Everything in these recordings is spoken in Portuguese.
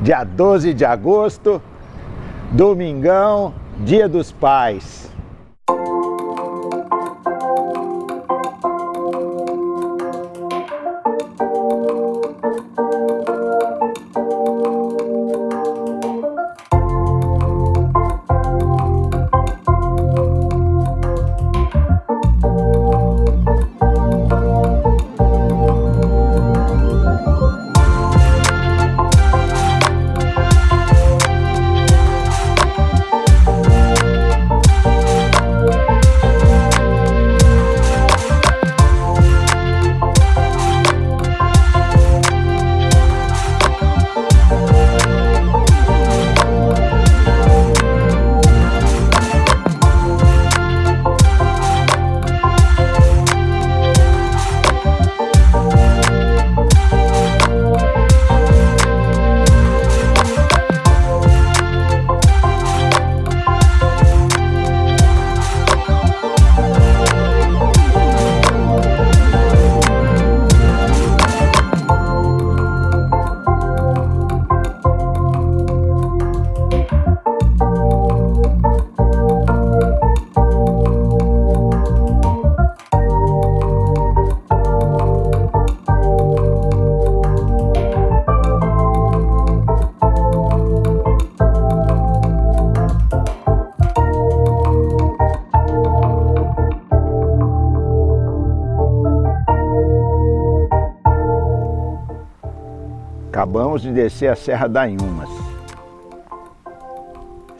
dia 12 de agosto, domingão, dia dos pais. Acabamos de descer a Serra da Inhumas.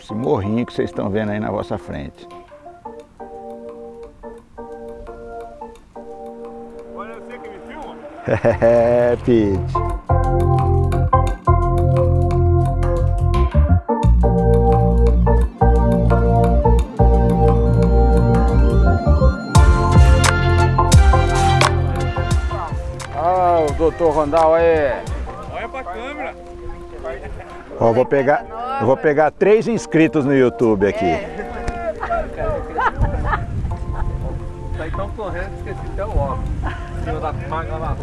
Esse morrinho que vocês estão vendo aí na vossa frente. Olha você que me filma? É, Pete. Ah, o doutor Rondal aí. Ó, vou pegar, eu vou pegar três inscritos no YouTube aqui. Tá tão correndo, esqueci até o óculos. Da lá, lá.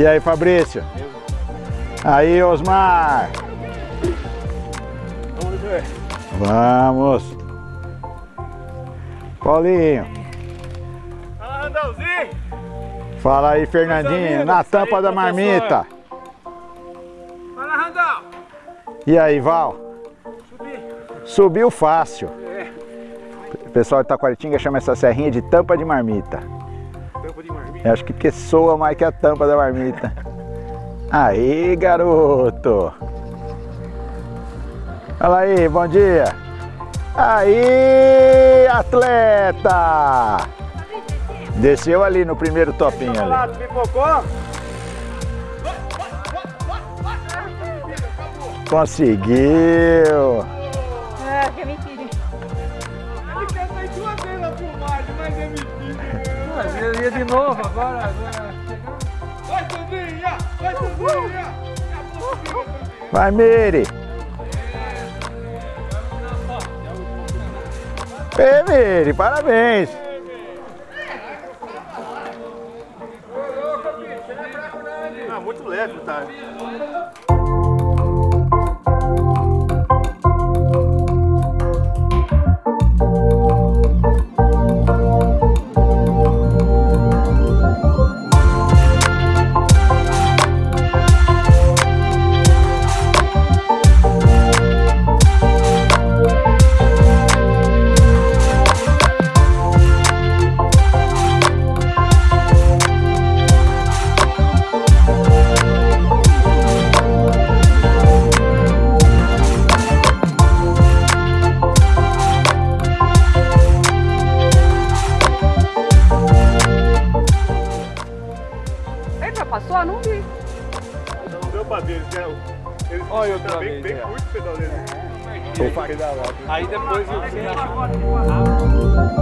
E aí, Fabrício? Aí, Osmar? Vamos ver. Vamos. Paulinho. Fala, Randalzinho. Fala aí, Fernandinho. Na tampa da marmita. Fala, Randal. E aí, Val? Subi. Subiu fácil. É. O pessoal de Taquaritinga chama essa serrinha de tampa de marmita. Tampa de marmita. Eu acho que porque soa mais que a tampa da marmita. Aí, garoto! Fala aí, bom dia! Aí, atleta! Desceu ali no primeiro topinho ali. Conseguiu! Ia de novo agora. agora. Vai, Sandrinha! Vai, Sandrinha! Sandrinha. Vai, Miri! Ei, Miri, parabéns! Ah, muito leve, tá? lá, não vi. Não deu pra ver, eles deram. Eles Olha outra bem, vez, bem curto o pedal deles. Aí depois eu... vi.